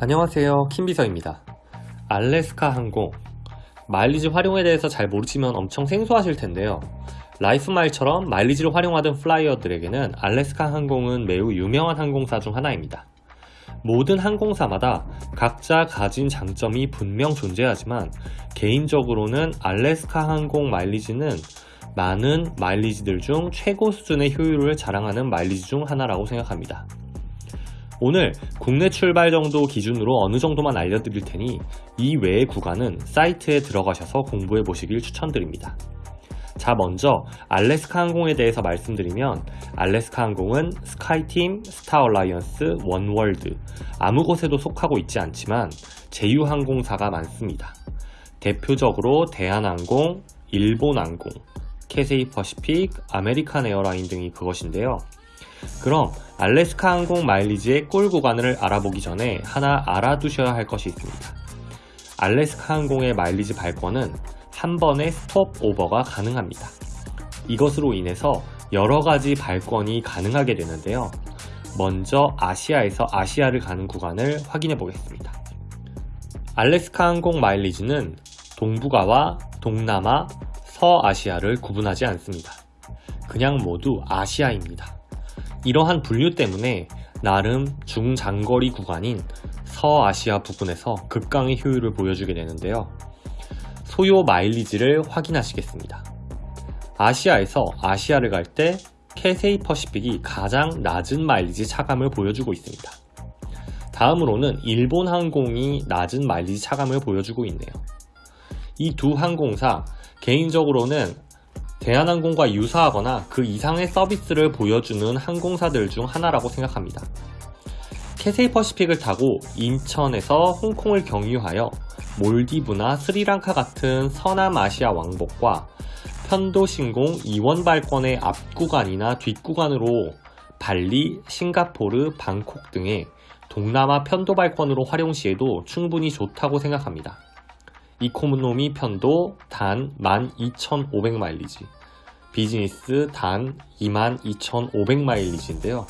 안녕하세요. 킴비서입니다. 알래스카 항공. 마일리지 활용에 대해서 잘 모르시면 엄청 생소하실 텐데요. 라이프마일처럼 마일리지를 활용하던 flyer들에게는 알래스카 항공은 매우 유명한 항공사 중 하나입니다. 모든 항공사마다 각자 가진 장점이 분명 존재하지만 개인적으로는 알래스카 항공 마일리지는 많은 마일리지들 중 최고 수준의 효율을 자랑하는 마일리지 중 하나라고 생각합니다 오늘 국내 출발 정도 기준으로 어느 정도만 알려드릴 테니 이 외의 구간은 사이트에 들어가셔서 공부해 보시길 추천드립니다. 자 먼저 알래스카 항공에 대해서 말씀드리면 알래스카 항공은 스카이팀, 스타얼라이언스, 원월드 아무 곳에도 속하고 있지 않지만 제휴항공사가 많습니다. 대표적으로 대한항공, 일본항공, 캐세이 퍼시픽, 아메리칸 에어라인 등이 그것인데요. 그럼 알래스카 항공 마일리지의 꿀 구간을 알아보기 전에 하나 알아두셔야 할 것이 있습니다. 알래스카 항공의 마일리지 발권은 한 번의 스톱 오버가 가능합니다. 이것으로 인해서 여러 가지 발권이 가능하게 되는데요. 먼저 아시아에서 아시아를 가는 구간을 확인해 보겠습니다. 알래스카 항공 마일리지는 동북아와 동남아, 서아시아를 구분하지 않습니다. 그냥 모두 아시아입니다. 이러한 분류 때문에 나름 중장거리 구간인 서아시아 부근에서 극강의 효율을 보여주게 되는데요. 소요 마일리지를 확인하시겠습니다. 아시아에서 아시아를 갈 때 캐세이 퍼시픽이 가장 낮은 마일리지 차감을 보여주고 있습니다. 다음으로는 일본 항공이 낮은 마일리지 차감을 보여주고 있네요. 이 두 항공사 개인적으로는 대한항공과 유사하거나 그 이상의 서비스를 보여주는 항공사들 중 하나라고 생각합니다. 캐세이 퍼시픽을 타고 인천에서 홍콩을 경유하여 몰디브나 스리랑카 같은 서남아시아 왕복과 편도신공 이원 발권의 앞구간이나 뒷구간으로 발리, 싱가포르, 방콕 등의 동남아 편도 발권으로 활용 시에도 충분히 좋다고 생각합니다. 이코노미 편도 단 12,500마일리지 비즈니스 단 22,500마일리지인데요.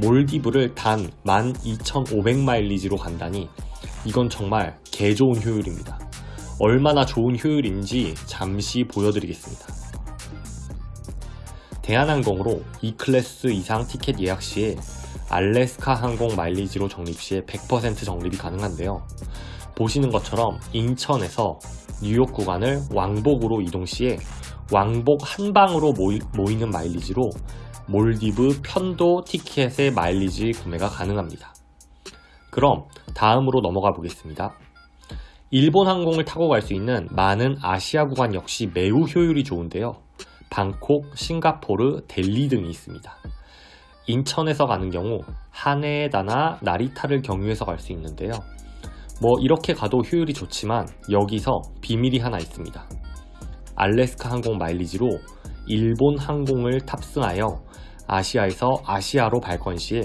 몰디브를 단 12,500마일리지로 간다니 이건 정말 개 좋은 효율입니다. 얼마나 좋은 효율인지 잠시 보여드리겠습니다. 대한항공으로 E클래스 이상 티켓 예약 시에 알래스카 항공 마일리지로 적립 시에 100% 적립이 가능한데요 보시는 것처럼 인천에서 뉴욕 구간을 왕복으로 이동 시에 왕복 한 방으로 모이, 모이는 마일리지로 몰디브 편도 티켓의 마일리지 구매가 가능합니다. 그럼 다음으로 넘어가 보겠습니다. 일본 항공을 타고 갈 수 있는 많은 아시아 구간 역시 매우 효율이 좋은데요. 방콕, 싱가포르, 델리 등이 있습니다. 인천에서 가는 경우 하네다나 나리타를 경유해서 갈 수 있는데요. 뭐 이렇게 가도 효율이 좋지만 여기서 비밀이 하나 있습니다. 알래스카 항공 마일리지로 일본 항공을 탑승하여 아시아에서 아시아로 발권 시에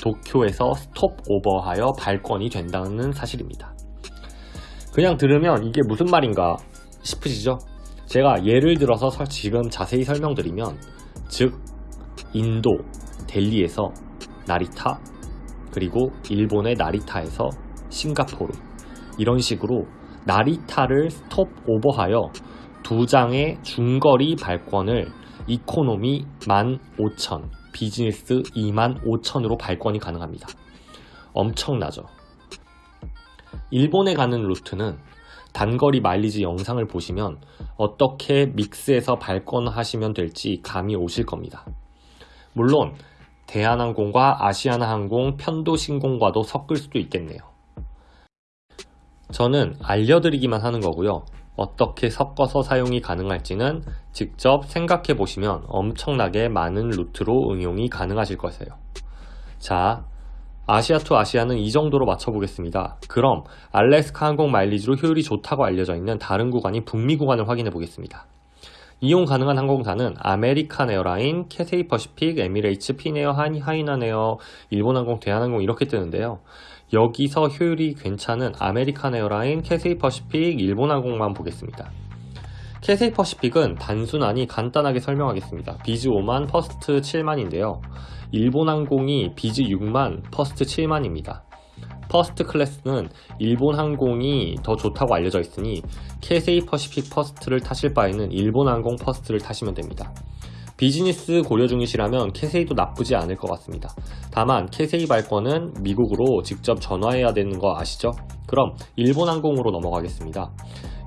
도쿄에서 스톱 오버하여 발권이 된다는 사실입니다. 그냥 들으면 이게 무슨 말인가 싶으시죠? 제가 예를 들어서 지금 자세히 설명드리면 즉 인도 델리에서 나리타 그리고 일본의 나리타에서 싱가포르 이런 식으로 나리타를 스톱 오버하여 두 장의 중거리 발권을 이코노미 15,000, 비즈니스 25,000으로 발권이 가능합니다. 엄청나죠. 일본에 가는 루트는 단거리 마일리지 영상을 보시면 어떻게 믹스해서 발권하시면 될지 감이 오실 겁니다. 물론 대한항공과 아시아나항공 편도신공과도 섞을 수도 있겠네요. 저는 알려드리기만 하는 거고요. 어떻게 섞어서 사용이 가능할지는 직접 생각해 보시면 엄청나게 많은 루트로 응용이 가능하실 것이에요. 자, Asia to Asia는 이 정도로 마쳐보겠습니다. 그럼 알래스카 항공 마일리지로 효율이 좋다고 알려져 있는 다른 구간인 북미 구간을 확인해 보겠습니다. 이용 가능한 항공사는 아메리칸 에어라인, 캐세이 퍼시픽, 에미레이츠, 피네어, 하이난에어, 일본항공, 대한항공 이렇게 뜨는데요. 여기서 효율이 괜찮은 아메리칸 에어라인, 캐세이 퍼시픽, 일본항공만 보겠습니다. 캐세이 퍼시픽은 단순하니 간단하게 설명하겠습니다. 비즈 5만, 퍼스트 7만인데요. 일본항공이 비즈 6만, 퍼스트 7만입니다. 퍼스트 클래스는 일본 항공이 더 좋다고 알려져 있으니 캐세이 퍼시픽 퍼스트를 타실 바에는 일본 항공 퍼스트를 타시면 됩니다. 비즈니스 고려 중이시라면 캐세이도 나쁘지 않을 것 같습니다. 다만 캐세이 발권은 미국으로 직접 전화해야 되는 거 아시죠? 그럼 일본 항공으로 넘어가겠습니다.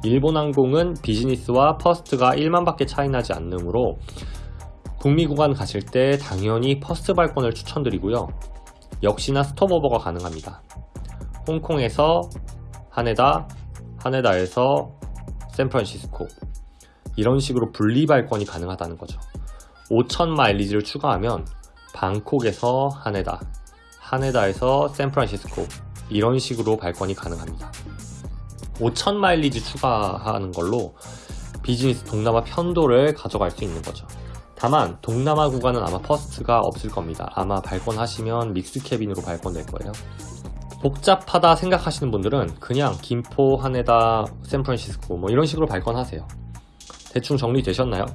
일본 항공은 비즈니스와 퍼스트가 1만밖에 차이 나지 않으므로 북미 구간 가실 때 당연히 퍼스트 발권을 추천드리고요. 역시나 스톱오버가 가능합니다. 홍콩에서 하네다, 하네다에서 샌프란시스코 이런 식으로 분리 발권이 가능하다는 거죠. 5천 마일리지를 추가하면 방콕에서 하네다, 하네다에서 샌프란시스코 이런 식으로 발권이 가능합니다. 5천 마일리지 추가하는 걸로 비즈니스 동남아 편도를 가져갈 수 있는 거죠. 다만 동남아 구간은 아마 퍼스트가 없을 겁니다. 아마 발권하시면 mix cabin으로 발권될 거예요. 복잡하다 생각하시는 분들은 그냥 김포, 하네다, 샌프란시스코 뭐 이런 식으로 발권하세요. 대충 정리되셨나요?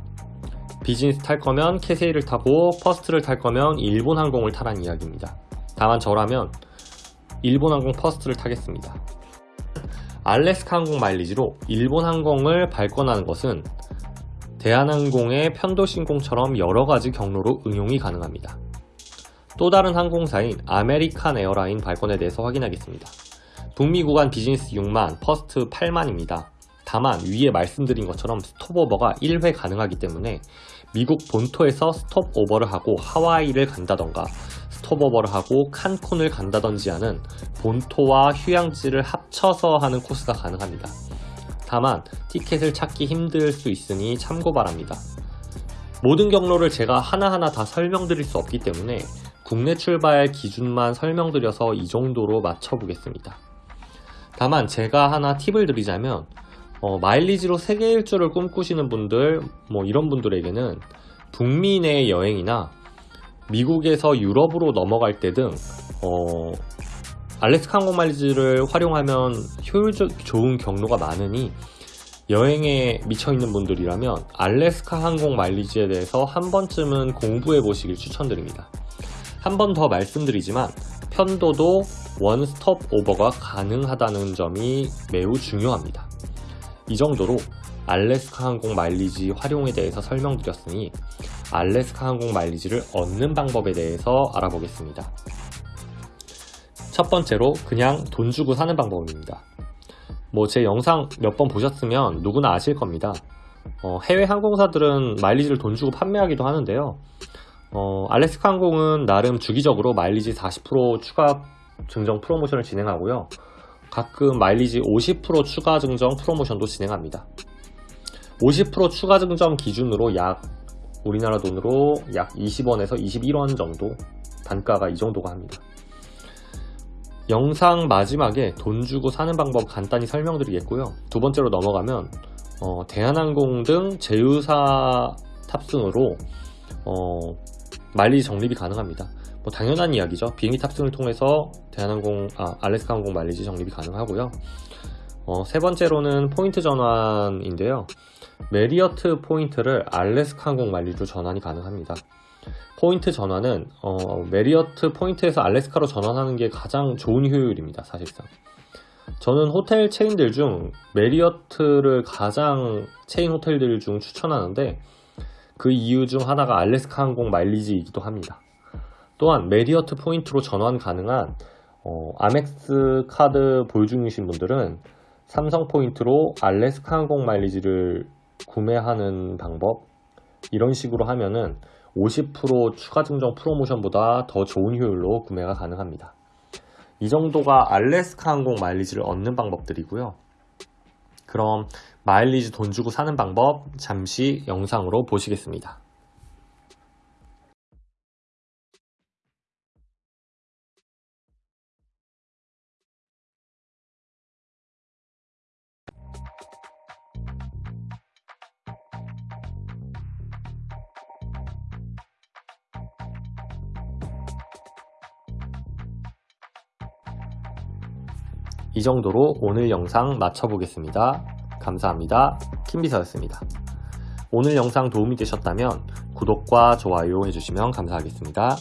비즈니스 탈 거면 캐세이를 타고 퍼스트를 탈 거면 일본 항공을 타란 이야기입니다. 다만 저라면 일본 항공 퍼스트를 타겠습니다. 알래스카 항공 마일리지로 일본 항공을 발권하는 것은 대한항공의 편도신공처럼 여러가지 경로로 응용이 가능합니다. 또 다른 항공사인 아메리칸 에어라인 발권에 대해서 확인하겠습니다. 북미 구간 비즈니스 6만, 퍼스트 8만입니다. 다만 위에 말씀드린 것처럼 스톱오버가 1회 가능하기 때문에 미국 본토에서 스톱오버를 하고 하와이를 간다던가 스톱오버를 하고 칸쿤을 간다던지 하는 본토와 휴양지를 합쳐서 하는 코스가 가능합니다. 다만 티켓을 찾기 힘들 수 있으니 참고 바랍니다. 모든 경로를 제가 하나하나 다 설명드릴 수 없기 때문에 국내 출발 기준만 설명드려서 이 정도로 맞춰보겠습니다. 다만 제가 하나 팁을 드리자면 어, 마일리지로 세계 일주를 꿈꾸시는 분들 뭐 이런 분들에게는 북미 내 여행이나 미국에서 유럽으로 넘어갈 때 등 어, 알래스카 항공 마일리지를 활용하면 효율적 좋은 경로가 많으니 여행에 미쳐있는 분들이라면 알래스카 항공 마일리지에 대해서 한 번쯤은 공부해 보시길 추천드립니다. 한 번 더 말씀드리지만 편도도 원스톱 오버가 가능하다는 점이 매우 중요합니다. 이 정도로 알래스카 항공 마일리지 활용에 대해서 설명드렸으니 알래스카 항공 마일리지를 얻는 방법에 대해서 알아보겠습니다. 첫 번째로 그냥 돈 주고 사는 방법입니다. 뭐 제 영상 몇 번 보셨으면 누구나 아실 겁니다. 어, 해외 항공사들은 마일리지를 돈 주고 판매하기도 하는데요. 어, 알래스카 항공은 나름 주기적으로 마일리지 40% 추가 증정 프로모션을 진행하고요. 가끔 마일리지 50% 추가 증정 프로모션도 진행합니다. 50% 추가 증정 기준으로 약 우리나라 돈으로 약 20원에서 21원 정도 단가가 이 정도가 합니다. 영상 마지막에 돈 주고 사는 방법 간단히 설명드리겠고요. 두 번째로 넘어가면 어, 대한항공 등 제휴사 탑승으로 어, 마일리지 적립이 가능합니다. 뭐 당연한 이야기죠. 비행기 탑승을 통해서 대한항공, 아, 알래스카 항공 마일리지 적립이 가능하고요. 어, 세 번째로는 포인트 전환인데요. 메리어트 포인트를 알래스카 항공 마일리지로 전환이 가능합니다. 포인트 전환은 어, 메리어트 포인트에서 알래스카로 전환하는 게 가장 좋은 효율입니다. 사실상. 저는 호텔 체인들 중 메리어트를 가장 체인 호텔들 중 추천하는데 그 이유 중 하나가 알래스카 항공 마일리지이기도 합니다. 또한 메리어트 포인트로 전환 가능한 어, 아멕스 카드 보유 중이신 분들은 삼성 포인트로 알래스카 항공 마일리지를 구매하는 방법 이런 식으로 하면은 50% 추가 증정 프로모션보다 더 좋은 효율로 구매가 가능합니다. 이 정도가 알래스카 항공 마일리지를 얻는 방법들이고요. 그럼 마일리지 돈 주고 사는 방법 잠시 영상으로 보시겠습니다. 이 정도로 오늘 영상 마쳐보겠습니다. 감사합니다. 김비서였습니다. 오늘 영상 도움이 되셨다면 구독과 좋아요 해주시면 감사하겠습니다.